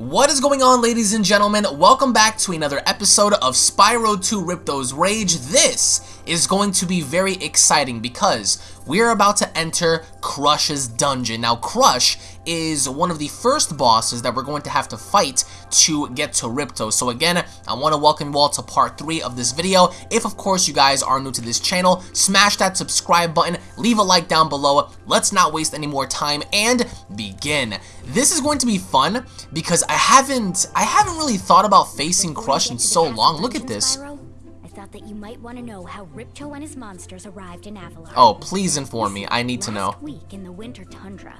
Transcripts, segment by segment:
What is going on ladies and gentlemen? Welcome back to another episode of Spyro 2 Ripto's Rage. This is going to be very exciting because we're about to enter Crush's dungeon. Now Crush is one of the first bosses that we're going to have to fight to get to Ripto. So again, I want to welcome you all to part 3 of this video. If of course you guys are new to this channel, smash that subscribe button, leave a like down below. Let's not waste any more time and begin. This is going to be fun because I haven't I haven't really thought about facing Crush in so long. Look at this. I thought that you might want to know how Ripto and his monsters arrived in Avalar. Oh, please inform me. I need to know. Last week in the Winter Tundra,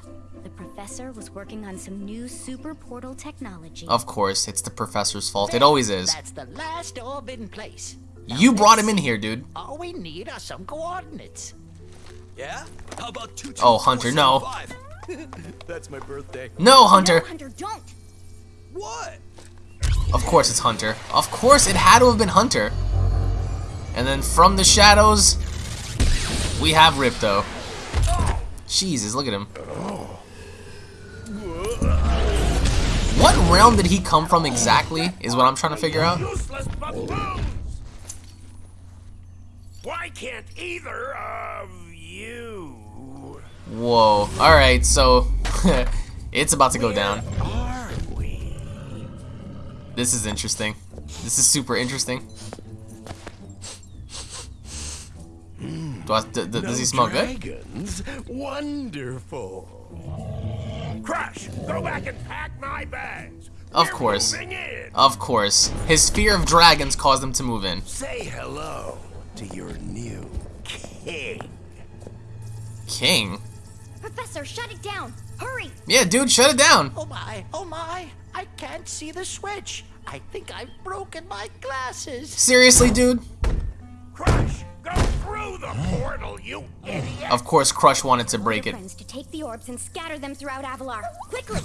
the professor was working on some new super portal technology. Of course, it's the professor's fault. It always is. That's the last orb in place. Now You brought him in here, dude. All we need are some coordinates. Yeah? How about two? Oh, Hunter, no. That's my birthday. No, Hunter. No, Hunter, don't! What? Of course it's Hunter. Of course it had to have been Hunter. And then from the shadows, we have Ripto. Jesus, look at him. What realm did he come from exactly, is what I'm trying to figure out. Why can't either of you? Whoa. Alright, so it's about to go down. This is interesting. This is super interesting. Do I, d d- does he smell good? Dragons? Wonderful. Crush, go back and pack my bags. Of We're course. Of course. His fear of dragons caused him to move in. Say hello to your new king. King? Professor, shut it down! Hurry! Yeah, dude, shut it down. Oh my, oh my, I can't see the switch. I think I've broken my glasses. Seriously, dude? Crush, go through the portal, you idiot. Of course, Crush wanted to break it. to take the orbs and scatter them throughout Avalar. Quickly!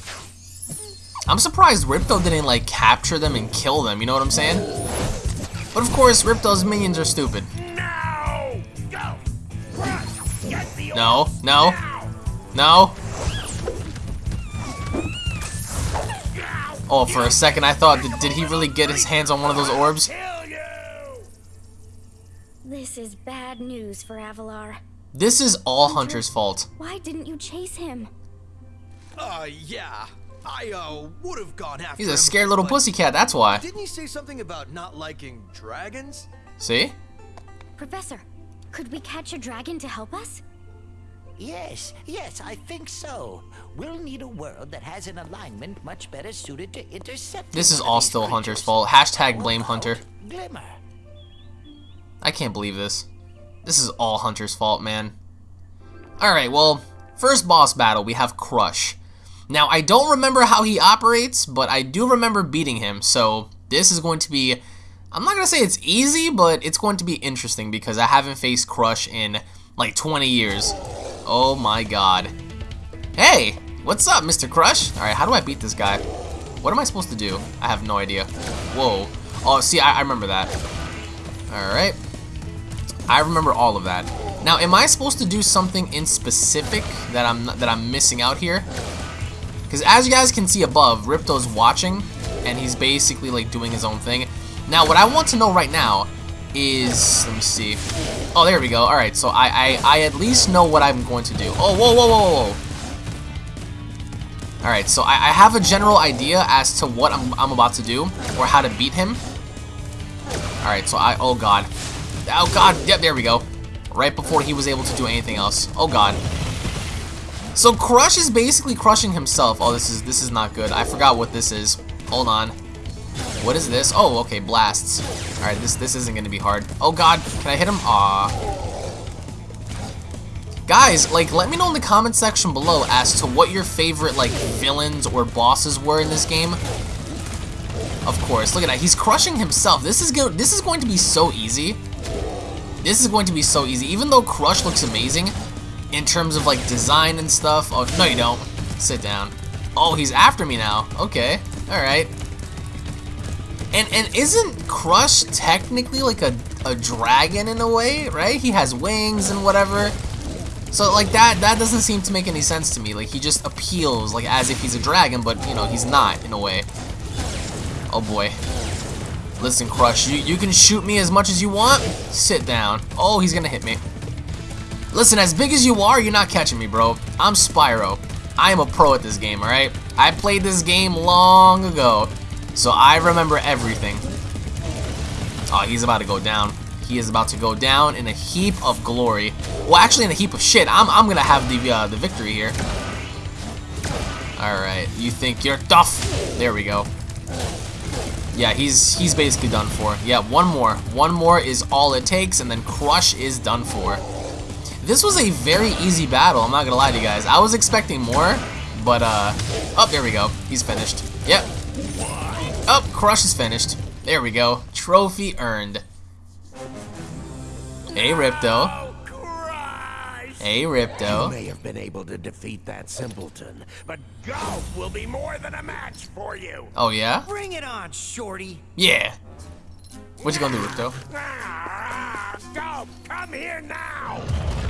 I'm surprised Ripto didn't, like, capture them and kill them, you know what I'm saying? But of course, Ripto's minions are stupid. Now, go. Crush, get the No, orbs no. now. No? Oh, for a second I thought, did, did he really get his hands on one of those orbs? Kill you. This is bad news for Avalar. This is all Hunter's fault. Why didn't you chase him? Uh, yeah. I, uh, would have gone after him. He's a him, scared little but pussycat, that's why. Didn't he say something about not liking dragons? See? Professor, could we catch a dragon to help us? Yes, yes, I think so. We'll need a world that has an alignment much better suited to intercept. This is all these still Hunter's fault. Hashtag blame Hunter. Glimmer. I can't believe this. This is all Hunter's fault, man. Alright, well, first boss battle, we have Crush. Now, I don't remember how he operates, but I do remember beating him, so this is going to be... I'm not going to say it's easy, but it's going to be interesting because I haven't faced Crush in like 20 years. Oh my god. Hey, what's up, Mr. Crush? Alright, how do I beat this guy? What am I supposed to do? I have no idea. Whoa. Oh, see, I, I remember that. Alright. I remember all of that. Now, am I supposed to do something in specific that I'm that I'm missing out here? Because as you guys can see above, Ripto's watching, and he's basically like doing his own thing. Now, what I want to know right now is, let me see. Oh, there we go. All right, so I I, I at least know what I'm going to do. Oh, whoa, whoa, whoa, whoa. All right, so I, I have a general idea as to what I'm I'm about to do or how to beat him. All right, so I oh god. Oh god, yep, there we go. Right before he was able to do anything else. Oh god. So Crush is basically crushing himself. Oh, this is this is not good. I forgot what this is. Hold on. What is this? Oh, okay, blasts. All right, this this isn't gonna be hard. Oh god, can I hit him? Aw. Guys, like, let me know in the comment section below as to what your favorite like villains or bosses were in this game. Of course, look at that. He's crushing himself. This is go this is going to be so easy. This is going to be so easy. Even though Crush looks amazing in terms of like design and stuff. Oh, no you don't. Sit down. Oh, he's after me now. Okay. All right. And and isn't Crush technically like a a dragon in a way, right? He has wings and whatever. So like that that doesn't seem to make any sense to me. Like he just appeals like as if he's a dragon, but you know, he's not in a way. Oh boy. Listen, Crush, you, you can shoot me as much as you want. Sit down. Oh, he's gonna hit me. Listen, as big as you are, you're not catching me, bro. I'm Spyro. I am a pro at this game, alright? I played this game long ago, so I remember everything. Oh, he's about to go down. He is about to go down in a heap of glory. Well, actually in a heap of shit. I'm, I'm gonna have the, uh, the victory here. Alright, you think you're tough. There we go. Yeah, he's he's basically done for. Yeah, one more. One more is all it takes, and then Crush is done for. This was a very easy battle, I'm not gonna lie to you guys. I was expecting more, but, uh... Oh, there we go. He's finished. Yep. Oh, Crush is finished. There we go. Trophy earned. Hey, Ripto. Oh, Hey, You may have been able to defeat that simpleton, but Gulp will be more than a match for you. Oh, yeah? Bring it on, Shorty. Yeah. What you gonna do, Ripto? Ah, Gulp, come here now!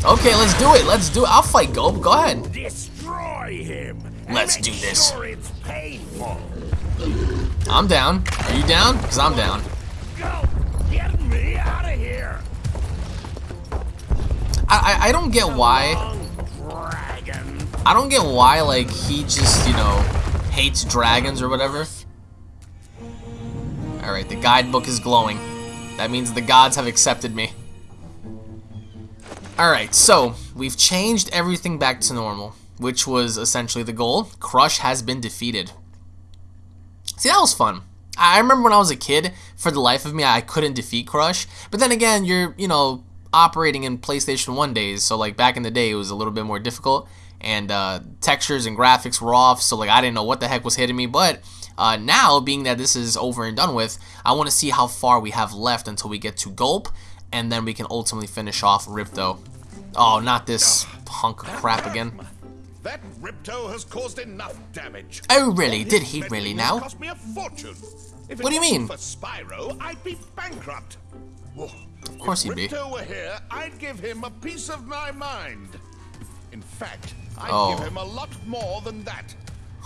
Okay, let's do it. Let's do it. I'll fight Gulp. Go ahead. Destroy him! Let's do this. Sure it's painful. I'm down. Are you down? Because I'm down. Go! Get me out of here! I, I I don't get why. I don't get why like he just you know hates dragons or whatever. All right, the guidebook is glowing. That means the gods have accepted me. All right, so we've changed everything back to normal, which was essentially the goal. Crush has been defeated. See, that was fun. I remember when I was a kid, for the life of me, I couldn't defeat Crush. But then again, you're, you know, operating in PlayStation 1 days, so like back in the day, it was a little bit more difficult. And uh, textures and graphics were off, so like I didn't know what the heck was hitting me. But uh, now, being that this is over and done with, I want to see how far we have left until we get to Gulp, and then we can ultimately finish off Ripto. Oh, not this hunk of crap again. That Ripto has caused enough damage. Oh, really? Did he really now? Cost me a fortune. If it What do you mean? For Spyro, I'd be bankrupt. Of course if he'd be. Ripto were here, I'd give him a piece of my mind. In fact, I'd Oh. give him a lot more than that.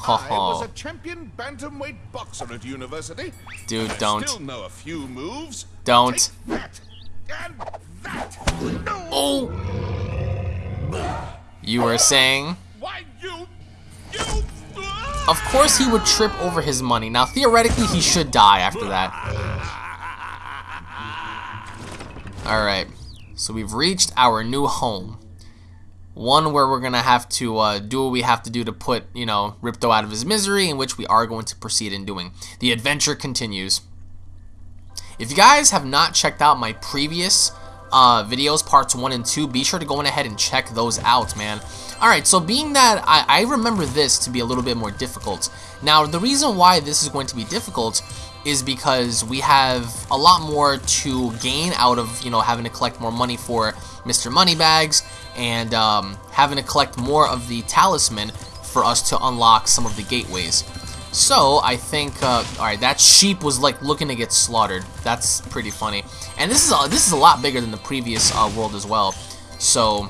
I was a champion bantamweight boxer at university. Dude, I don't. Still know a few moves. Don't. That and that. No. Oh! You were saying? Why you? You? Of course he would trip over his money. Now, theoretically, he should die after that. Alright, so we've reached our new home. One where we're going to have to uh, do what we have to do to put, you know, Ripto out of his misery, in which we are going to proceed in doing. The adventure continues. If you guys have not checked out my previous uh, videos, parts 1 and 2, be sure to go on ahead and check those out, man. Alright, so being that I, I remember this to be a little bit more difficult. Now, the reason why this is going to be difficult is because we have a lot more to gain out of, you know, having to collect more money for Mr. Moneybags and um, having to collect more of the talisman for us to unlock some of the gateways. So I think, uh, all right, that sheep was like looking to get slaughtered. That's pretty funny. And this is a, this is a lot bigger than the previous uh, world as well. So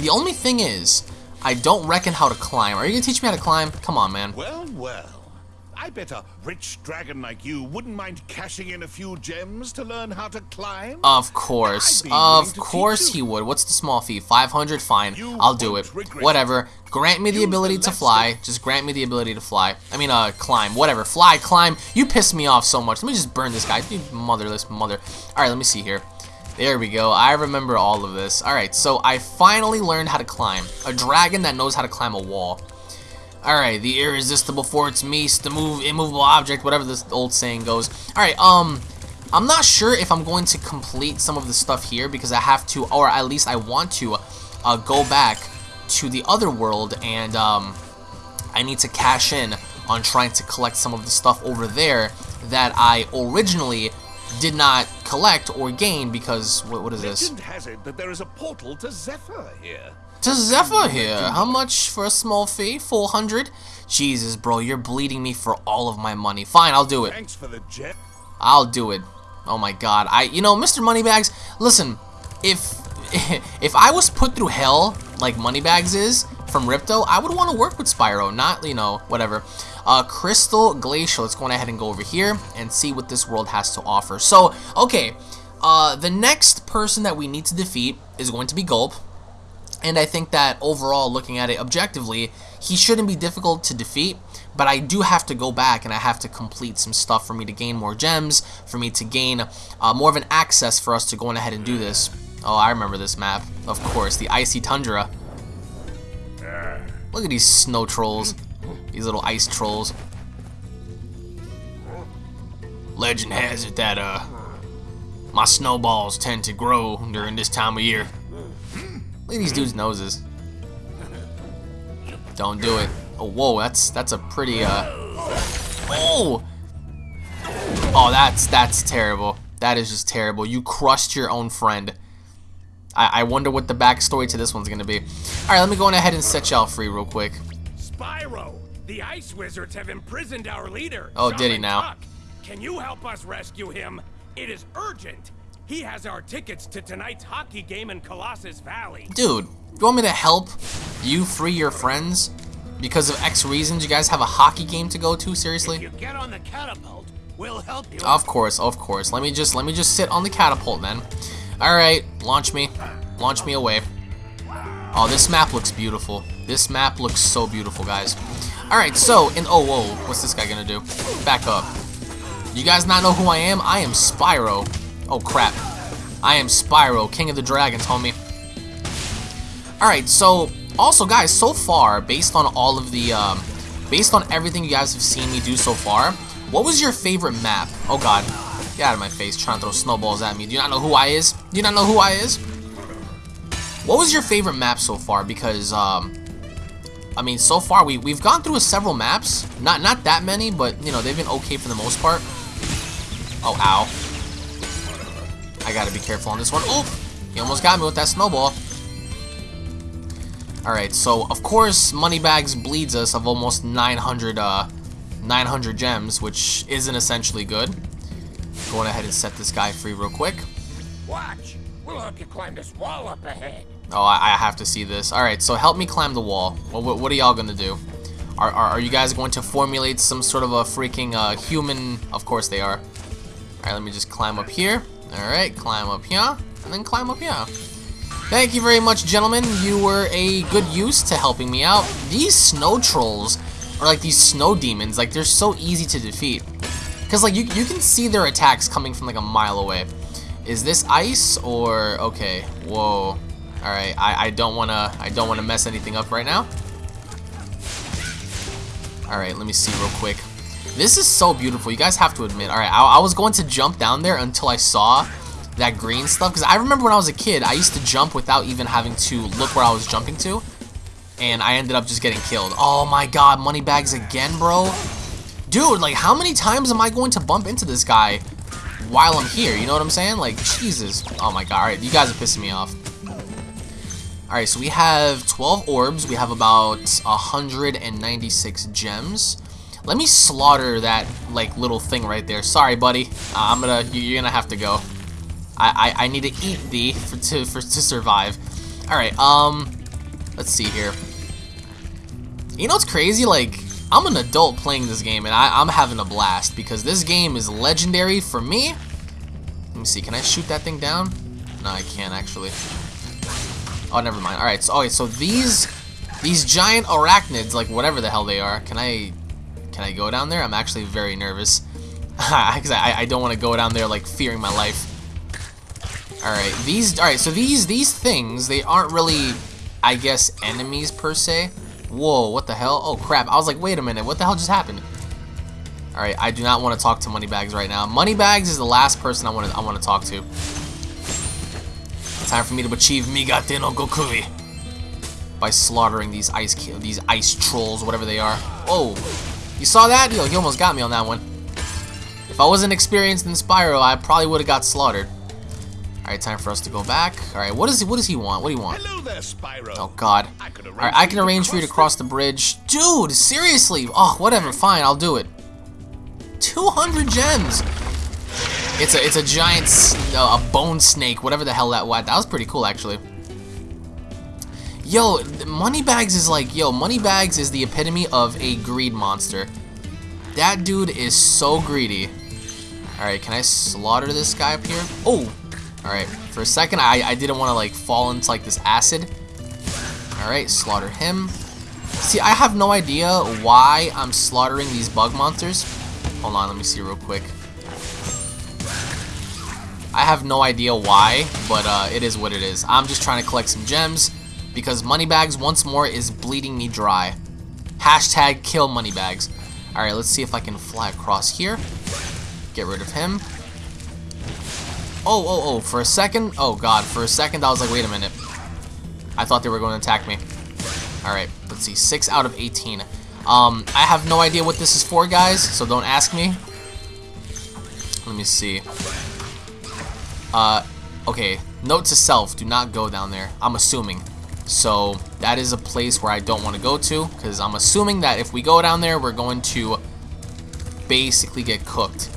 the only thing is, I don't reckon how to climb. Are you gonna teach me how to climb? Come on, man. Well, well. I bet a rich dragon like you wouldn't mind cashing in a few gems to learn how to climb. Of course, I'd be willing of course he would. What's the small fee? 500, fine. You I'll do it. Whatever. Grant me the Use the ability to left fly. Just grant me the ability to fly. I mean, uh, climb. Whatever. Fly, climb. You piss me off so much. Let me just burn this guy. You motherless mother. Alright, let me see here. There we go. I remember all of this. Alright, so I finally learned how to climb. A dragon that knows how to climb a wall. Alright, the irresistible force meese, the move immovable object, whatever this old saying goes. Alright, um, I'm not sure if I'm going to complete some of the stuff here because I have to, or at least I want to, uh, go back to the other world and, um, I need to cash in on trying to collect some of the stuff over there that I originally did not collect or gain because, what, what is this? Legend has it that there is a portal to Zephyr here. To Zephyr here. How much for a small fee? 400? Jesus, bro, you're bleeding me for all of my money. Fine, I'll do it. Thanks for the gem. I'll do it. Oh my god. I you know, Mr. Moneybags, listen, if if I was put through hell like Moneybags is from Ripto, I would want to work with Spyro, not, you know, whatever. Uh, Crystal Glacier. Let's go ahead and go over here and see what this world has to offer. So, okay, uh, the next person that we need to defeat is going to be Gulp. And I think that overall, looking at it objectively, he shouldn't be difficult to defeat. But I do have to go back and I have to complete some stuff for me to gain more gems, for me to gain uh, more of an access for us to go on ahead and do this. Oh, I remember this map. Of course, the Icy Tundra. Look at these snow trolls. These little ice trolls. Legend has it that, uh, my snowballs tend to grow during this time of year. Look at these dudes' noses. Don't do it. Oh, whoa, that's that's a pretty, uh... Oh! Oh, that's, that's terrible. That is just terrible. You crushed your own friend. I, I wonder what the backstory to this one's gonna be. Alright, let me go on ahead and set y'all free real quick. Spyro, the Ice Wizards have imprisoned our leader. Oh, did he now? Tuck. Can you help us rescue him? It is urgent. He has our tickets to tonight's hockey game in Colossus Valley. Dude, you want me to help you free your friends? Because of X reasons, you guys have a hockey game to go to? Seriously? You get on the catapult. We'll help you. Of course, of course. Let me just let me just sit on the catapult then. Alright, launch me. Launch me away. Oh, this map looks beautiful. This map looks so beautiful, guys. Alright, so, in oh whoa, what's this guy gonna do? Back up. You guys not know who I am? I am Spyro. Oh crap. I am Spyro, King of the Dragons, homie. Alright, so also guys, so far, based on all of the um based on everything you guys have seen me do so far, what was your favorite map? Oh god. Get out of my face trying to throw snowballs at me. Do you not know who I is? Do you not know who I is? What was your favorite map so far? Because um I mean so far we we've gone through several maps. Not not that many, but you know, they've been okay for the most part. Oh ow. I gotta be careful on this one. Oh! He almost got me with that snowball. Alright, so of course Moneybags bleeds us of almost 900 uh 900 gems, which isn't essentially good. Going ahead and set this guy free real quick. Watch. We'll help you climb this wall up ahead. Oh, I, I have to see this. Alright, so help me climb the wall. Well, what, what are y'all gonna do? Are, are, are you guys going to formulate some sort of a freaking uh, human... Of course they are. Alright, let me just climb up here. Alright, climb up here. And then climb up here. Thank you very much, gentlemen. You were a good use to helping me out. These snow trolls, are like these snow demons, like they're so easy to defeat. Because like you, you can see their attacks coming from like a mile away. Is this ice or okay? Whoa. Alright, I, I don't wanna I don't wanna mess anything up right now. Alright, let me see real quick. This is so beautiful. You guys have to admit. Alright, I, I was going to jump down there until I saw that green stuff. Because I remember when I was a kid, I used to jump without even having to look where I was jumping to. And I ended up just getting killed. Oh my god, Moneybags again, bro. Dude, like how many times am I going to bump into this guy while I'm here? You know what I'm saying? Like, Jesus. Oh my god. Alright, you guys are pissing me off. Alright, so we have 12 orbs. We have about 196 gems. Let me slaughter that, like, little thing right there. Sorry, buddy. Uh, I'm gonna, you're gonna have to go. I, I, I need to eat thee for, to, for, to survive. Alright, um, let's see here. You know what's crazy? Like, I'm an adult playing this game, and I, I'm having a blast, because this game is legendary for me. Let me see, can I shoot that thing down? No, I can't, actually. Oh, never mind. Alright, so, okay, so these, these giant arachnids, like, whatever the hell they are, can I, can I go down there? I'm actually very nervous. Because I, I don't want to go down there, like, fearing my life. Alright, these, alright, so these, these things, they aren't really, I guess, enemies per se. Whoa, what the hell? Oh crap, I was like, wait a minute, what the hell just happened? Alright, I do not want to talk to Moneybags right now. Moneybags is the last person I want to, I want to talk to. Time for me to achieve Migate no. By slaughtering these ice, these ice trolls, whatever they are. Oh, you saw that? Yo, he almost got me on that one. If I wasn't experienced in Spyro, I probably would have got slaughtered. Alright, time for us to go back. Alright, what does he what does he want? What do you want? Hello there, Spyro. Oh god. I Alright, I can arrange for you to cross cross the bridge. Dude, seriously. Oh, whatever, fine, I'll do it. 200 gems. It's a it's a giant uh, a bone snake, whatever the hell that was. That was pretty cool actually. Yo, Moneybags is like, yo, Moneybags is the epitome of a greed monster. That dude is so greedy. Alright, can I slaughter this guy up here? Oh! Alright, for a second I, I didn't want to like fall into like this acid. Alright, slaughter him. See, I have no idea why I'm slaughtering these bug monsters. Hold on, let me see real quick. I have no idea why, but uh, it is what it is. I'm just trying to collect some gems because Moneybags once more is bleeding me dry. Hashtag kill Moneybags. Alright, let's see if I can fly across here. Get rid of him. Oh, oh, oh, for a second, oh god, for a second I was like, wait a minute. I thought they were going to attack me. Alright, let's see, 6 out of 18. Um, I have no idea what this is for, guys, so don't ask me. Let me see. Uh, okay, note to self, do not go down there. I'm assuming. So, that is a place where I don't want to go to, because I'm assuming that if we go down there, we're going to basically get cooked.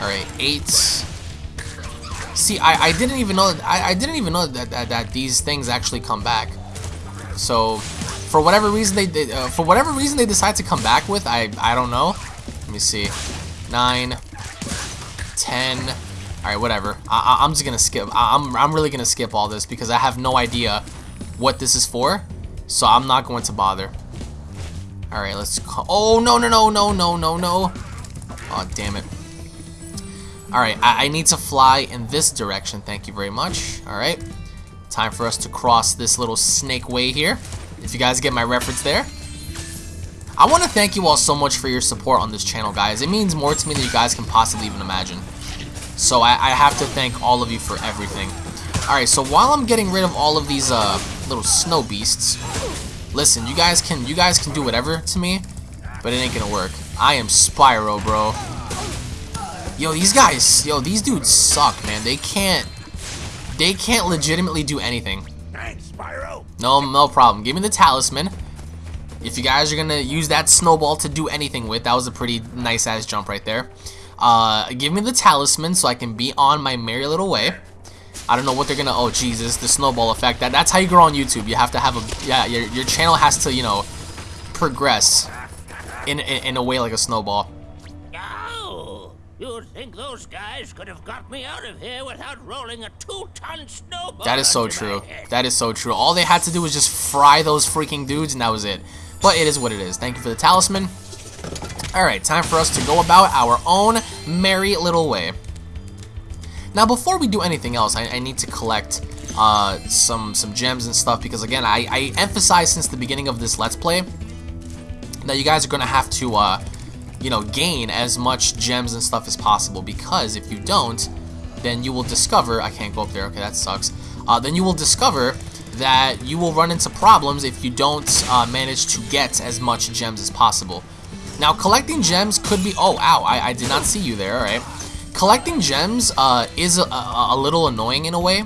Alright, 8. See, I, I didn't even know I, I didn't even know that, that, that these things actually come back. So, for whatever reason they, they uh, for whatever reason they decide to come back with, I I don't know. Let me see. nine, ten. 10 all right whatever. I, am just gonna skip. I, I'm, I'm really gonna skip all this because I have no idea what this is for so I'm not going to bother. All right let's oh no no no no no no no. Oh damn it. All right I, I need to fly in this direction. Thank you very much. All right time for us to cross this little snake way here. If you guys get my reference there. I want to thank you all so much for your support on this channel, guys. It means more to me than you guys can possibly even imagine. So I, I have to thank all of you for everything. Alright, so while I'm getting rid of all of these uh, little snow beasts, listen, you guys can you guys can do whatever to me, but it ain't gonna work. I am Spyro, bro. Yo, these guys, yo, these dudes suck, man. They can't, they can't legitimately do anything. Thanks, Spyro. No, no problem. Give me the talisman. If you guys are going to use that snowball to do anything with, that was a pretty nice-ass jump right there. Uh, give me the talisman so I can be on my merry little way. I don't know what they're gonna. Oh Jesus, the snowball effect. That that's how you grow on YouTube. You have to have a yeah. Your your channel has to you know progress in in, in a way like a snowball. Oh, you'd think those guys could have got me out of here without rolling a two-ton snowball. That is so true. That is so true. All they had to do was just fry those freaking dudes, and that was it. But it is what it is. Thank you for the talisman. Alright, time for us to go about our own merry little way. Now, before we do anything else, I, I need to collect uh, some some gems and stuff because, again, I, I emphasized since the beginning of this Let's Play that you guys are going to have to, uh, you know, gain as much gems and stuff as possible because if you don't, then you will discover... I can't go up there. Okay, that sucks. Uh, then you will discover that you will run into problems if you don't uh, manage to get as much gems as possible. Now, collecting gems could be... Oh, ow, I, I did not see you there, alright. Collecting gems uh, is a, a, a little annoying in a way,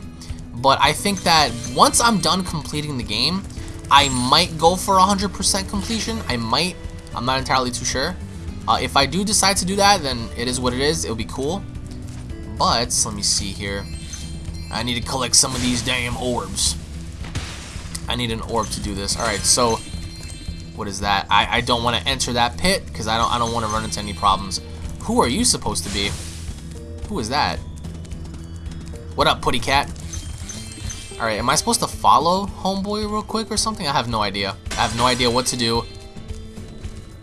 but I think that once I'm done completing the game, I might go for 100% completion. I might. I'm not entirely too sure. Uh, if I do decide to do that, then it is what it is. It'll be cool. But, let me see here. I need to collect some of these damn orbs. I need an orb to do this. Alright, so what is that? I, I don't want to enter that pit because I don't I don't want to run into any problems. Who are you supposed to be? Who is that? What up, Putty Cat? Alright, am I supposed to follow Homeboy real quick or something? I have no idea. I have no idea what to do.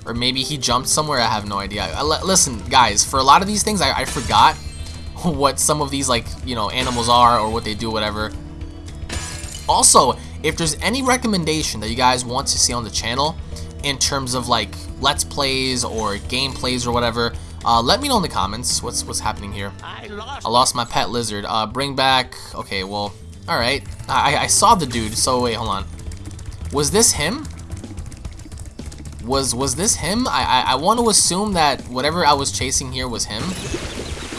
Or maybe he jumped somewhere, I have no idea. I, listen, guys, for a lot of these things, I, I forgot what some of these, like, you know, animals are or what they do, whatever. Also, if there's any recommendation that you guys want to see on the channel in terms of like let's plays or gameplays or whatever, uh, let me know in the comments what's what's happening here. I lost. I lost my pet lizard. Uh, bring back. Okay, well, all right. I I saw the dude. So wait, hold on. Was this him? Was was this him? I I, I want to assume that whatever I was chasing here was him.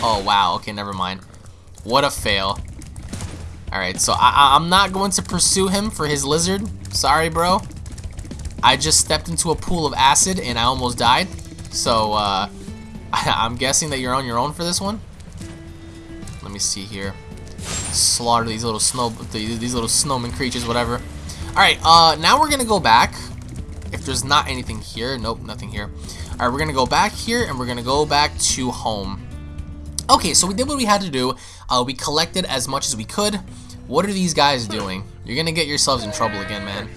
Oh wow. Okay, never mind. What a fail. Alright, so I I'm not going to pursue him for his lizard. Sorry, bro. I just stepped into a pool of acid and I almost died. So, uh, I'm guessing that you're on your own for this one. Let me see here. Slaughter these little snow, these little snowman creatures, whatever. All right, uh, now we're gonna go back. If there's not anything here, nope, nothing here. Alright, we're gonna go back here and we're gonna go back to home. Okay, so we did what we had to do. Uh, we collected as much as we could. What are these guys doing? You're gonna get yourselves in trouble again, man.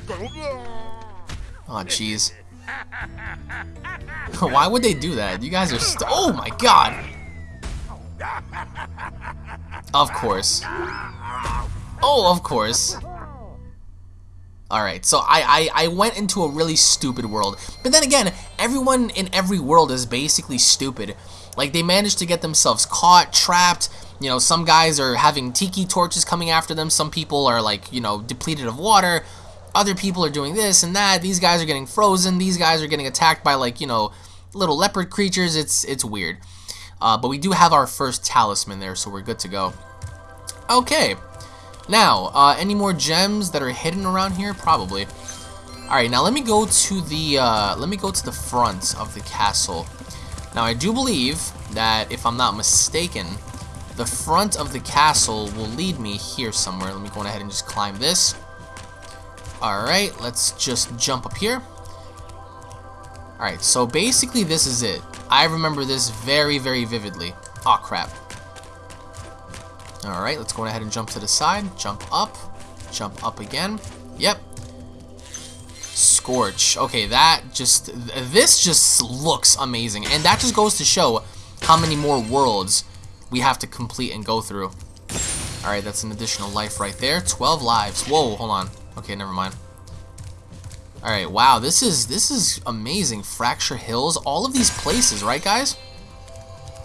Oh, jeez. Why would they do that? You guys are Oh my god! Of course. Oh, of course. Alright, so I, I, I went into a really stupid world. But then again, everyone in every world is basically stupid. Like, they managed to get themselves caught, trapped. You know, some guys are having tiki torches coming after them. Some people are, like, you know, depleted of water. Other people are doing this and that. These guys are getting frozen. These guys are getting attacked by, like, you know, little leopard creatures. It's, it's weird. Uh, but we do have our first talisman there, so we're good to go. Okay. Now, uh, any more gems that are hidden around here? Probably. Alright, now let me go to the, uh, let me go to the front of the castle. Now, I do believe that, if I'm not mistaken, the front of the castle will lead me here somewhere. Let me go ahead and just climb this. Alright, let's just jump up here. Alright, so basically this is it. I remember this very, very vividly. Aw, oh, crap. Alright, let's go ahead and jump to the side. Jump up. Jump up again. Yep. Scorch. Okay, that just... This just looks amazing. And that just goes to show how many more worlds we have to complete and go through. Alright, that's an additional life right there. 12 lives. Whoa, hold on. Okay, never mind. Alright, wow, this is this is amazing. Fracture Hills, all of these places, right guys?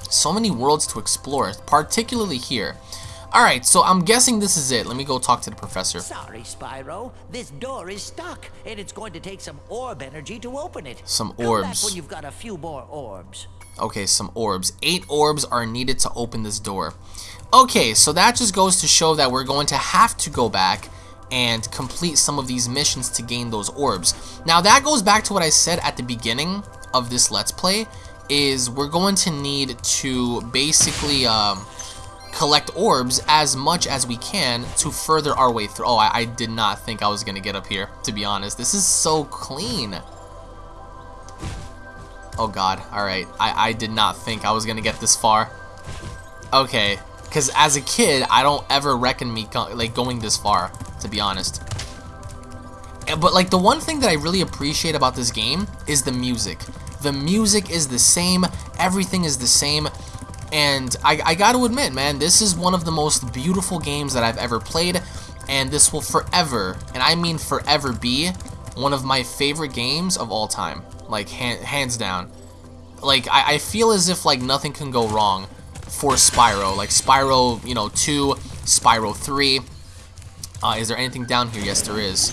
So many worlds to explore, particularly here. Alright, so I'm guessing this is it. Let me go talk to the professor. Sorry, Spyro. This door is stuck, and it's going to take some orb energy to open it. Some Come orbs. when you've got a few more orbs. Okay, some orbs. Eight orbs are needed to open this door. Okay, so that just goes to show that we're going to have to go back and complete some of these missions to gain those orbs. Now that goes back to what I said at the beginning of this Let's Play, is we're going to need to basically um, collect orbs as much as we can to further our way through. Oh, I, I did not think I was going to get up here, to be honest. This is so clean. Oh god, alright. I, I did not think I was to get this far. Okay, because as a kid, I don't ever reckon me go like going this far, to be honest. But like the one thing that I really appreciate about this game is the music. The music is the same, everything is the same, and I, I got to admit, man, this is one of the most beautiful games that I've ever played, and this will forever, and I mean forever, be one of my favorite games of all time. Like, hand, hands down. Like, I, I feel as if, like, nothing can go wrong for Spyro. Like, Spyro, you know, 2, Spyro 3. Uh, is there anything down here? Yes, there is.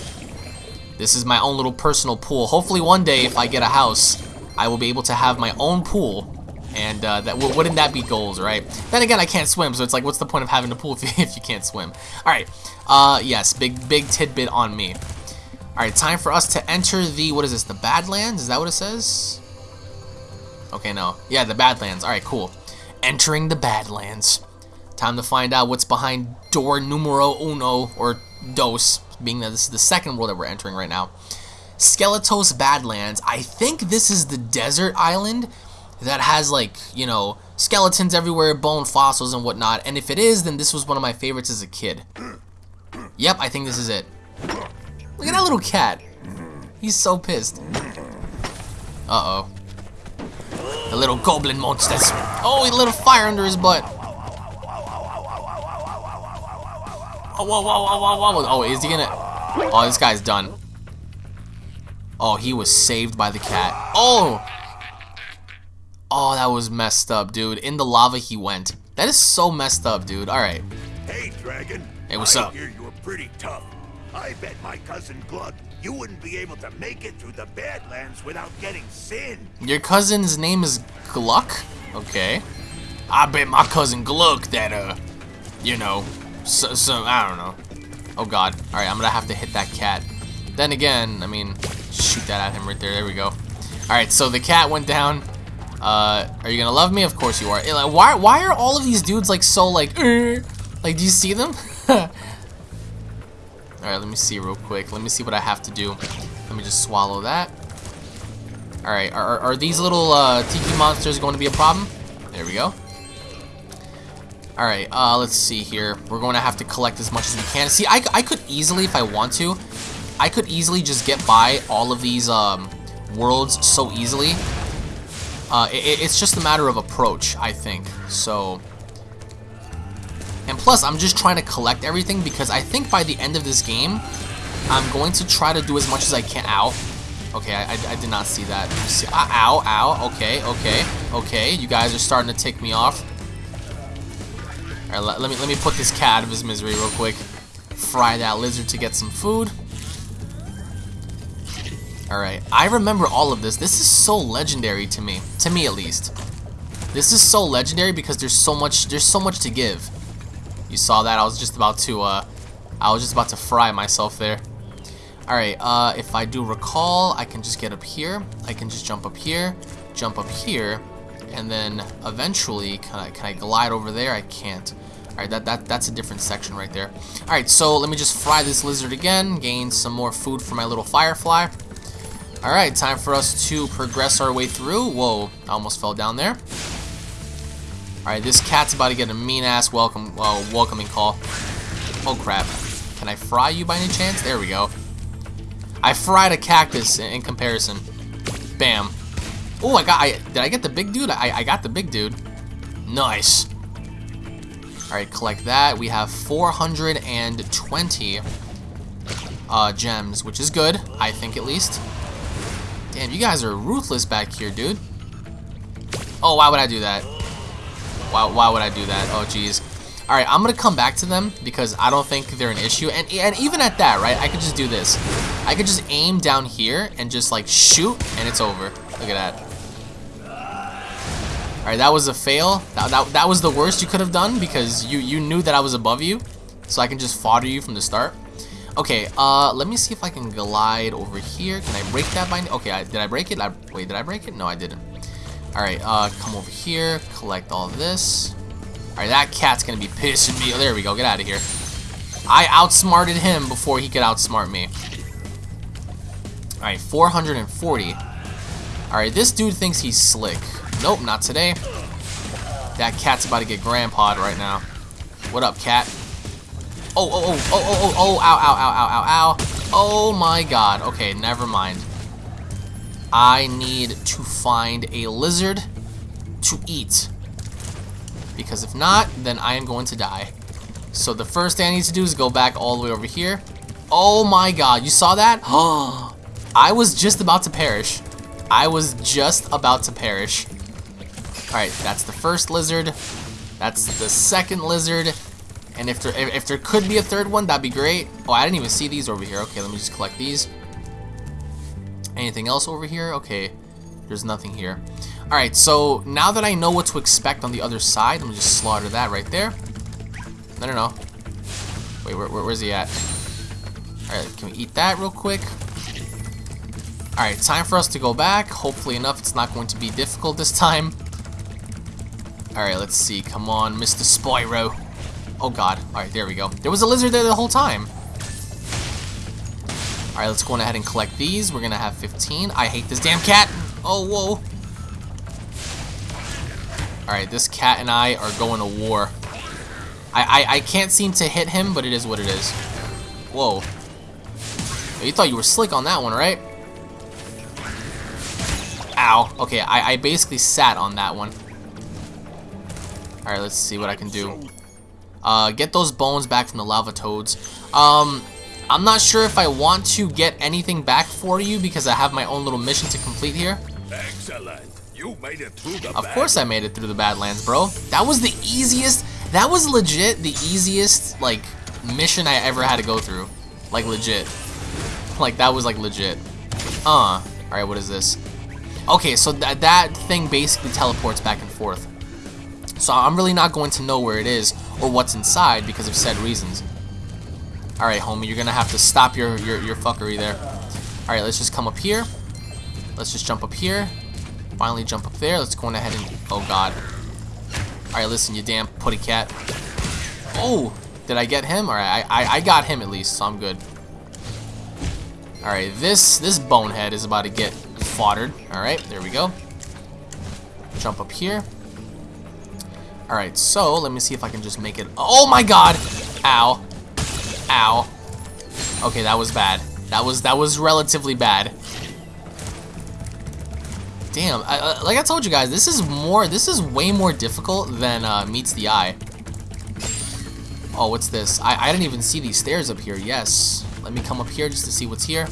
This is my own little personal pool. Hopefully one day, if I get a house, I will be able to have my own pool. And uh, that wouldn't that be goals, right? Then again, I can't swim, so it's like, what's the point of having a pool if you, if you can't swim? All right. Uh, yes, big big tidbit on me. All right, time for us to enter the what is this? The Badlands? Is that what it says? Okay, no. Yeah, the Badlands. All right, cool. Entering the Badlands. Time to find out what's behind door numero uno or dos, being that this is the second world that we're entering right now. Skeletos Badlands. I think this is the desert island that has like, you know, skeletons everywhere, bone fossils and whatnot. And if it is, then this was one of my favorites as a kid. Yep, I think this is it. Look at that little cat. He's so pissed. Uh-oh. The little goblin monsters. Oh, he lit a fire under his butt. Oh, whoa. Oh, is he gonna... Oh, this guy's done. Oh, he was saved by the cat. Oh! Oh, that was messed up, dude. In the lava he went. That is so messed up, dude. Alright. Hey, Dragon. Hey, what's I up? hear you were pretty tough. I bet my cousin Gluck you wouldn't be able to make it through the Badlands without getting sin. Your cousin's name is Gluck? Okay. I bet my cousin Gluck that, uh, you know, so, so I don't know. Oh god. Alright, I'm gonna have to hit that cat. Then again, I mean, shoot that at him right there. There we go. Alright, so the cat went down. Uh, are you gonna love me? Of course you are. Eh, Like, why, why are all of these dudes like so like, "Er"? like, do you see them? Alright, let me see real quick. Let me see what I have to do. Let me just swallow that. Alright, are, are these little uh, tiki monsters going to be a problem? There we go. Alright, uh, let's see here. We're going to have to collect as much as we can. See, I, I could easily, if I want to, I could easily just get by all of these um, worlds so easily. Uh, it, it's just a matter of approach, I think. So, and plus, I'm just trying to collect everything because I think by the end of this game, I'm going to try to do as much as I can. Ow. Okay, I, I, I did not see that. See, uh, ow, ow. Okay, okay, okay. You guys are starting to tick me off. All right, let, let me let me put this cat out of his misery real quick. Fry that lizard to get some food. All right, I remember all of this. This is so legendary to me, to me at least. This is so legendary because there's so much there's so much to give. You saw that? I was just about to uh, I was just about to fry myself there. Alright, uh, if I do recall, I can just get up here. I can just jump up here, jump up here, and then eventually, can I, can I glide over there? I can't. Alright, that, that, that's a different section right there. Alright, so let me just fry this lizard again, gain some more food for my little firefly. Alright, time for us to progress our way through. Whoa, I almost fell down there. Alright, this cat's about to get a mean-ass welcome, well, welcoming call. Oh, crap. Can I fry you by any chance? There we go. I fried a cactus in, comparison. Bam. Oh, I got, I, did I get the big dude? I, I got the big dude. Nice. Alright, collect that. We have 420 uh, gems, which is good, I think at least. Damn, you guys are ruthless back here, dude. Oh, why would I do that? Why, why would I do that? Oh, jeez. Alright, I'm gonna come back to them because I don't think they're an issue. And, and even at that, right, I could just do this. I could just aim down here and just like shoot and it's over. Look at that. Alright, that was a fail. That, that, that was the worst you could have done because you, you knew that I was above you. So I can just fodder you from the start. Okay, uh, let me see if I can glide over here. Can I break that by... Okay, I, did I break it? I, wait, did I break it? No, I didn't. Alright, uh, come over here. Collect all this. Alright, that cat's gonna be pissing me. Oh, there we go. Get out of here. I outsmarted him before he could outsmart me. Alright, 440. Alright, this dude thinks he's slick. Nope, not today. That cat's about to get grandpawed right now. What up, cat? Oh, oh, oh, oh, oh, oh, oh, ow, ow, ow, ow, ow, ow. Oh my god. Okay, never mind. I need to find a lizard to eat. Because if not, then I am going to die. So the first thing I need to do is go back all the way over here. Oh my god, you saw that? Oh, I was just about to perish. I was just about to perish. Alright, that's the first lizard. That's the second lizard. And if there, if, there could be a third one, that'd be great. Oh, I didn't even see these over here. Okay, let me just collect these. Anything else over here? Okay, there's nothing here. Alright, so now that I know what to expect on the other side, let me just slaughter that right there. No, no, no. Wait, where, where, where's he at? Alright, can we eat that real quick? Alright, time for us to go back. Hopefully enough, it's not going to be difficult this time. Alright, let's see. Come on, Mr. Spyro. Oh god. Alright, there we go. There was a lizard there the whole time. Alright, let's go on ahead and collect these. We're gonna have 15. I hate this damn cat. Oh, whoa. Alright, this cat and I are going to war. I, I, I can't seem to hit him, but it is what it is. Whoa. Oh, you thought you were slick on that one, right? Ow. Okay, I, I basically sat on that one. Alright, let's see what I can do. Uh, get those bones back from the lava toads. Um, I'm not sure if I want to get anything back for you because I have my own little mission to complete here. Excellent. You made it through the Of course I made it through the Badlands, bro. That was the easiest, that was legit the easiest, like, mission I ever had to go through. Like, legit. Like, that was, like, legit. Uh, alright, what is this? Okay, so th that thing basically teleports back and forth. So I'm really not going to know where it is or what's inside because of said reasons. Alright, homie, you're gonna have to stop your, your, your fuckery there. Alright, let's just come up here. Let's just jump up here. Finally jump up there. Let's go on ahead and... Oh, God. Alright, listen, you damn putty cat. Oh! Did I get him? Alright, I, I, I got him at least, so I'm good. Alright, this, this bonehead is about to get foddered. Alright, there we go. Jump up here. Alright, so let me see if I can just make it. Oh my god! Ow. Ow. Okay, that was bad. That was that was relatively bad. Damn, I, uh, like I told you guys, this is more, this is way more difficult than uh, meets the eye. Oh, what's this? I, I didn't even see these stairs up here. Yes. Let me come up here just to see what's here.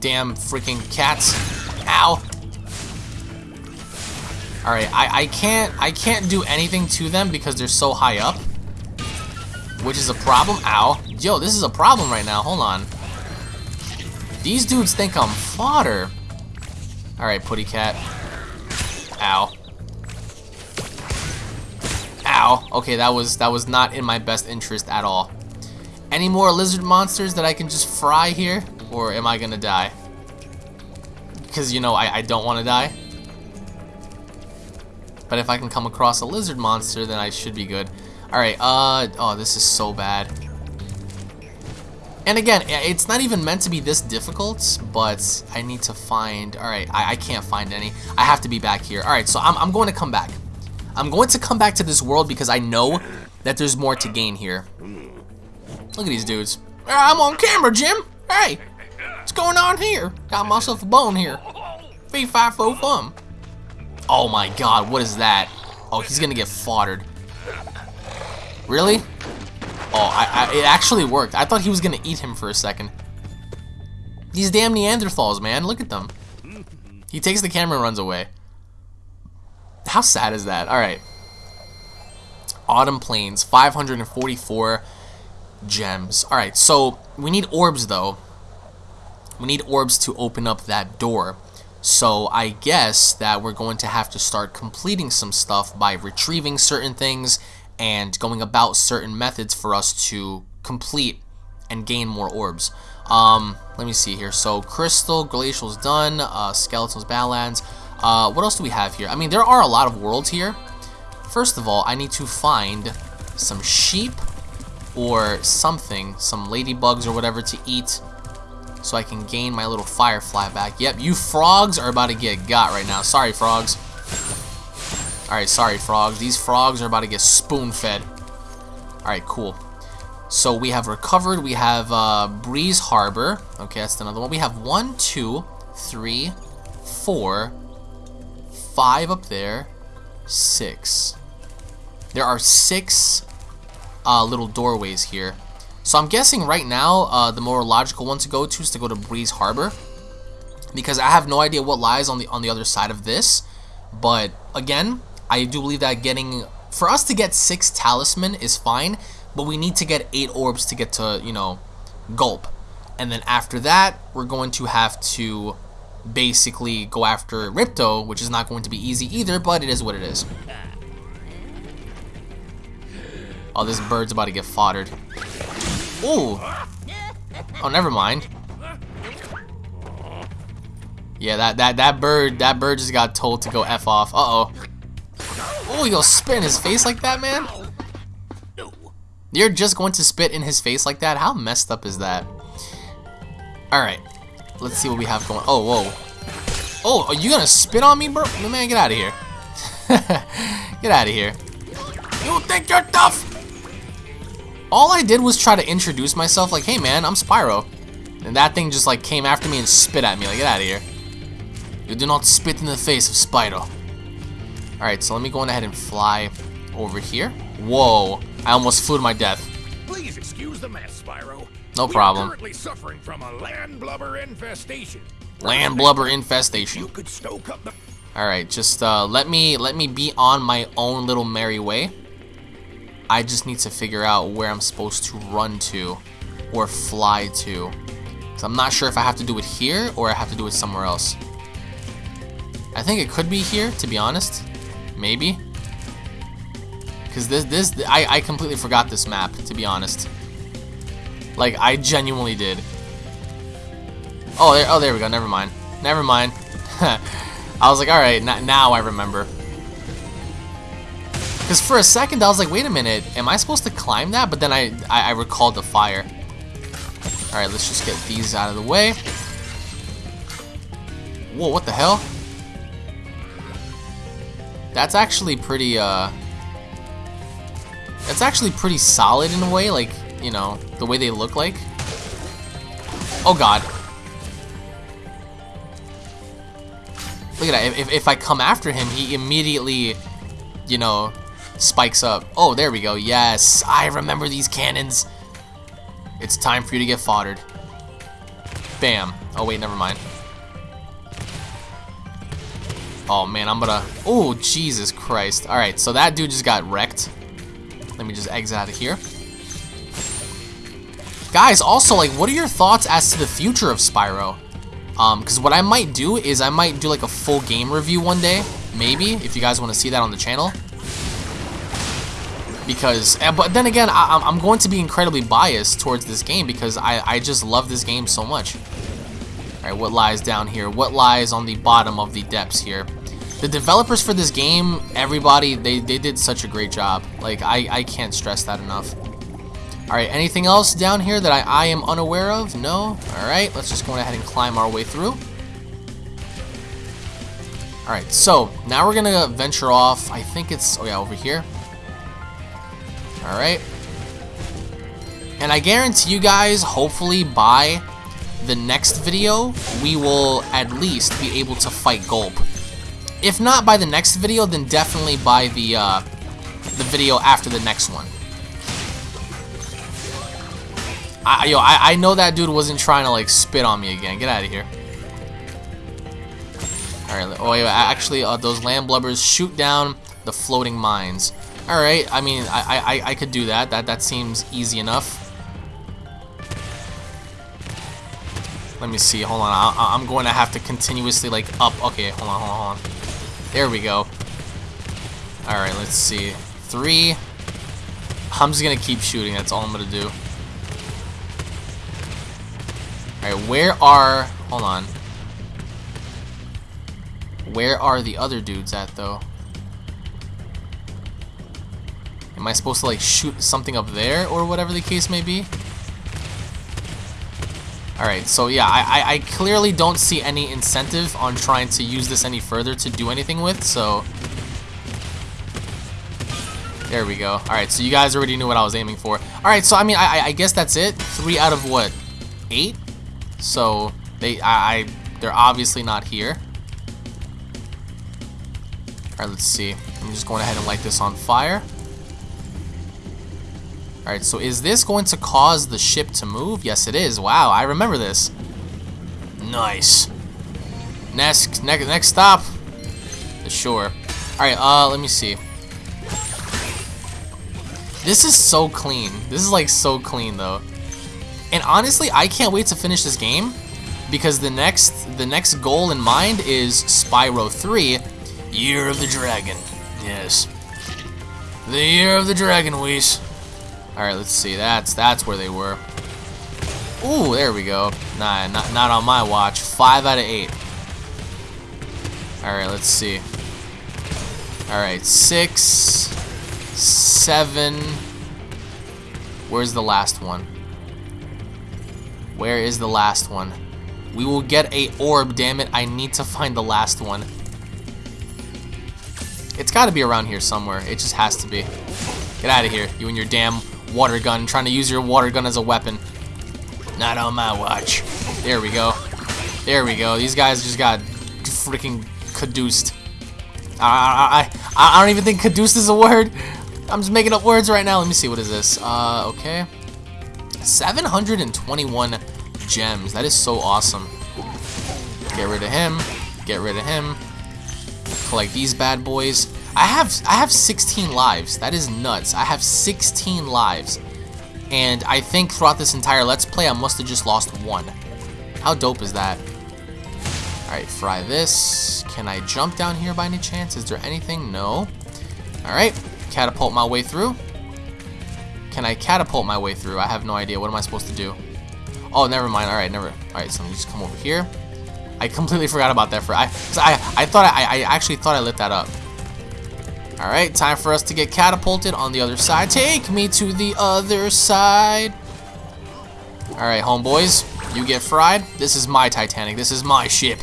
Damn freaking cats. Ow. Alright, I, I can't I can't do anything to them because they're so high up. Which is a problem. Ow. Yo, this is a problem right now. Hold on. These dudes think I'm fodder. Alright, Putty Cat. Ow. Ow. Okay, that was that was not in my best interest at all. Any more lizard monsters that I can just fry here? Or am I gonna die? Because, you know, I, I don't want to die. But if I can come across a lizard monster, then I should be good. Alright, uh... Oh, this is so bad. And again, it's not even meant to be this difficult, but I need to find... Alright, I, I can't find any. I have to be back here. Alright, so I'm, I'm going to come back. I'm going to come back to this world because I know that there's more to gain here. Look at these dudes. I'm on camera, Jim! Hey! What's going on here? Got myself a bone here. Fee fi fo fum. Oh my god, what is that? Oh, he's gonna get foddered. Really? Oh, I, I, it actually worked. I thought he was gonna eat him for a second. These damn Neanderthals, man. Look at them. He takes the camera and runs away. How sad is that? Alright. Autumn Plains, 544 gems. Alright, so we need orbs, though. We need orbs to open up that door. So I guess that we're going to have to start completing some stuff by retrieving certain things and going about certain methods for us to complete and gain more orbs. Um, let me see here. So Crystal, Glacier's done, uh, Skelos, Badlands. Uh, what else do we have here? I mean, there are a lot of worlds here. First of all, I need to find some sheep or something, some ladybugs or whatever to eat so I can gain my little firefly back. Yep, you frogs are about to get got right now. Sorry, frogs. Alright, sorry, frogs. These frogs are about to get spoon-fed. Alright, cool. So we have recovered. We have uh, Breeze Harbor. Okay, that's another one. We have one, two, three, four, five up there, six. There are six uh, little doorways here. So I'm guessing right now uh, the more logical one to go to is to go to Breeze Harbor because I have no idea what lies on the on the other side of this. But again, I do believe that getting for us to get six talisman is fine, but we need to get eight orbs to get to you know Gulp, and then after that we're going to have to basically go after Ripto, which is not going to be easy either, but it is what it is. Oh, this bird's about to get foddered. Ooh. Oh, never mind. Yeah, that that that bird that bird just got told to go f off. Uh oh. You gonna spit in his face like that, man? You're just going to spit in his face like that? How messed up is that? All right. Let's see what we have going. Oh, whoa. Oh, are you gonna spit on me, bro? Man, get out of here. get out of here. You think you're tough? All I did was try to introduce myself like, hey man, I'm Spyro. And that thing just like came after me and spit at me. Like, get out of here. You do not spit in the face of Spyro. Alright, so let me go on ahead and fly over here. Whoa, I almost flew to my death. Please excuse the mess, Spyro. No problem. currently suffering from a land blubber infestation. Land blubber infestation. You could stoke up the All right, just uh, let me let me be on my own little merry way. I just need to figure out where I'm supposed to run to or fly to. So I'm not sure if I have to do it here or I have to do it somewhere else. I think it could be here, to be honest. Maybe. Because this, this, I, I completely forgot this map, to be honest. Like, I genuinely did. Oh, there, oh, there we go. Never mind. Never mind. I was like, alright, now I remember. Because for a second, I was like, wait a minute, am I supposed to climb that? But then I, I, I recalled the fire. Alright, let's just get these out of the way. Whoa, what the hell? That's actually pretty, uh... That's actually pretty solid in a way, like, you know, the way they look like. Oh god. Look at that, if, if I come after him, he immediately, you know, spikes up. Oh, there we go, yes, I remember these cannons. It's time for you to get foddered. Bam. Oh wait, never mind. Oh man, I'm gonna... Oh, Jesus Christ. Alright, so that dude just got wrecked. Let me just exit out of here. Guys, also, like, what are your thoughts as to the future of Spyro? Um, because what I might do is I might do, like, a full game review one day. Maybe, if you guys want to see that on the channel. Because, but then again, I, I'm going to be incredibly biased towards this game because I, I just love this game so much. Alright, what lies down here? What lies on the bottom of the depths here? The developers for this game, everybody, they, they did such a great job. Like, I, I can't stress that enough. Alright, anything else down here that I, I am unaware of? No? Alright, let's just go ahead and climb our way through. Alright, so, now we're gonna venture off. I think it's, oh yeah, over here. Alright. And I guarantee you guys, hopefully by the next video, we will at least be able to fight Gulp. If not by the next video, then definitely by the, uh, the video after the next one. I, yo, I, I know that dude wasn't trying to, like, spit on me again. Get out of here. Alright, oh, yeah, actually, uh, those land blubbers shoot down the floating mines. Alright, I mean, I, I, I could do that. That, that seems easy enough. Let me see. Hold on. I, am going to have to continuously like up. Okay, hold on, hold on, hold on. There we go. All right, let's see. Three. I'm just gonna keep shooting. That's all I'm gonna do. All right, where are? Hold on. Where are the other dudes at though? Am I supposed to like shoot something up there or whatever the case may be? Alright, so yeah, I, I, I, clearly don't see any incentive on trying to use this any further to do anything with, so... There we go. Alright, so you guys already knew what I was aiming for. Alright, so I mean, I, I guess that's it. Three out of what? Eight? So, they, I, I they're obviously not here. Alright, let's see. I'm just going ahead and light this on fire. Alright, so is this going to cause the ship to move? Yes, it is. Wow, I remember this. Nice. Next, next, next stop. The shore. Alright, uh, let me see. This is so clean. This is like so clean though. And honestly, I can't wait to finish this game because the next the next goal in mind is Spyro 3, Year of the Dragon. Yes. The Year of the Dragon, Whis. Alright, let's see. That's that's where they were. Ooh, there we go. Nah, not, not on my watch. Five out of eight. Alright, let's see. Alright, six, seven. Where's the last one? Where is the last one? We will get a orb, damn it. I need to find the last one. It's got to be around here somewhere. It just has to be. Get out of here, you and your damn water gun, trying to use your water gun as a weapon. Not on my watch. There we go. There we go. These guys just got freaking caduced. I, I, I, I don't even think caduced is a word. I'm just making up words right now. Let me see. What is this? Uh, okay. 721 gems. That is so awesome. Get rid of him. Get rid of him. Collect these bad boys. I have I have 16 lives. That is nuts. I have 16 lives. And I think throughout this entire Let's Play, I must have just lost one. How dope is that? Alright, fry this. Can I jump down here by any chance? Is there anything? No. Alright, catapult my way through. Can I catapult my way through? I have no idea. What am I supposed to do? Oh, never mind. Alright, never. Alright, so me just come over here. I completely forgot about that. For I, I, I thought I, I actually thought I lit that up. Alright, time for us to get catapulted on the other side. Take me to the other side. Alright, homeboys. You get fried. This is my Titanic. This is my ship.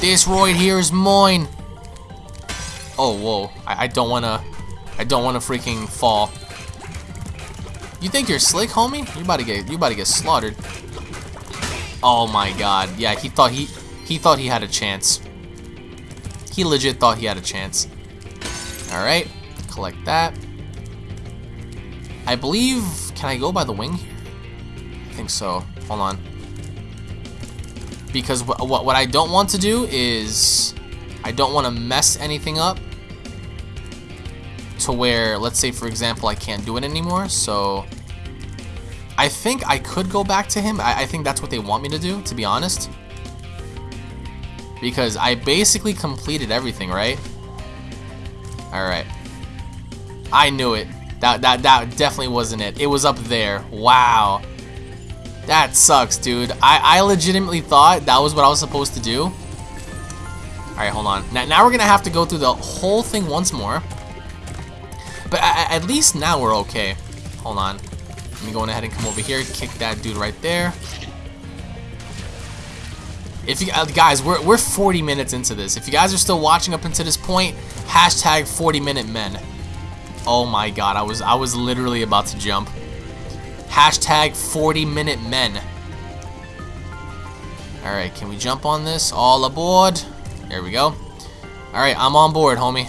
This roid here is mine. Oh, whoa. I, I don't wanna... I don't wanna freaking fall. You think you're slick, homie? You about to get you about to get slaughtered. Oh my god. Yeah, he thought he he thought he had a chance. He legit thought he had a chance. Alright. Collect that. I believe can I go by the wing here? I think so. Hold on. Because what, what, what I don't want to do is I don't want to mess anything up to where, let's say for example, I can't do it anymore. So I think I could go back to him. I, I think that's what they want me to do, to be honest. Because I basically completed everything, right? Alright. I knew it. That, that, that definitely wasn't it. It was up there. Wow. That sucks, dude. I, I legitimately thought that was what I was supposed to do. Alright, hold on. Now, now we're going to have to go through the whole thing once more. But at least now we're okay. Hold on. Let me go ahead and come over here, kick that dude right there. If you uh, guys, we're we're 40 minutes into this. If you guys are still watching up until this point, hashtag 40 minute men. Oh my god, I was I was literally about to jump. Hashtag 40 minute men. Alright, can we jump on this? All aboard. There we go. Alright, I'm on board, homie.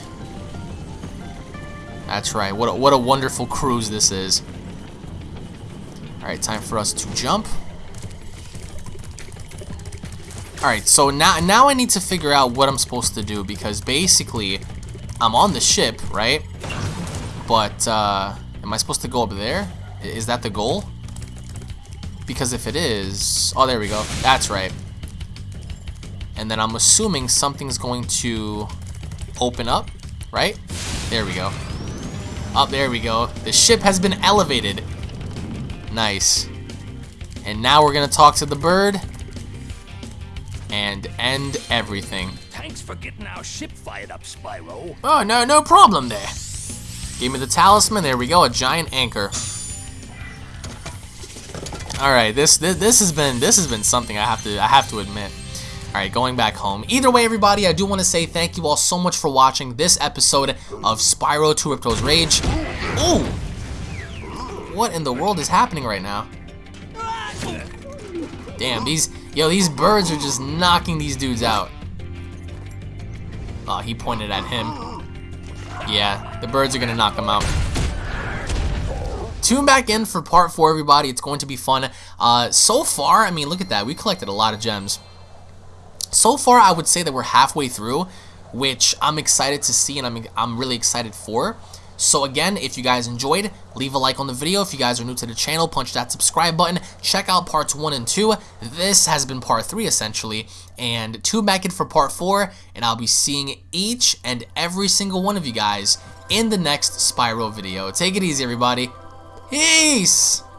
That's right. What a, what a wonderful cruise this is. Alright, time for us to jump. Alright, so now, now I need to figure out what I'm supposed to do because basically I'm on the ship, right? But, uh, am I supposed to go up there? Is that the goal? Because if it is... Oh, there we go. That's right. And then I'm assuming something's going to open up, right? There we go. Up, there we go. The ship has been elevated. Nice. And now we're going to talk to the bird and end everything. Thanks for getting our ship fired up, Spyro. Oh, no, no problem there. Give me the talisman. There we go, a giant anchor. All right, this, this this has been this has been something I have to I have to admit. All right, going back home. Either way, everybody, I do want to say thank you all so much for watching this episode of Spyro 2 Ripto's Rage. Ooh! What in the world is happening right now? Damn, these yo, these birds are just knocking these dudes out. Oh, he pointed at him. Yeah, the birds are gonna knock him out. Tune back in for part four, everybody. It's going to be fun. Uh, so far, I mean, look at that. We collected a lot of gems. So far, I would say that we're halfway through, which I'm excited to see and I'm, I'm really excited for. So again, if you guys enjoyed, leave a like on the video. If you guys are new to the channel, punch that subscribe button. Check out parts 1 and 2. This has been part 3 essentially. And tune back in for part 4, and I'll be seeing each and every single one of you guys in the next Spyro video. Take it easy, everybody. Peace!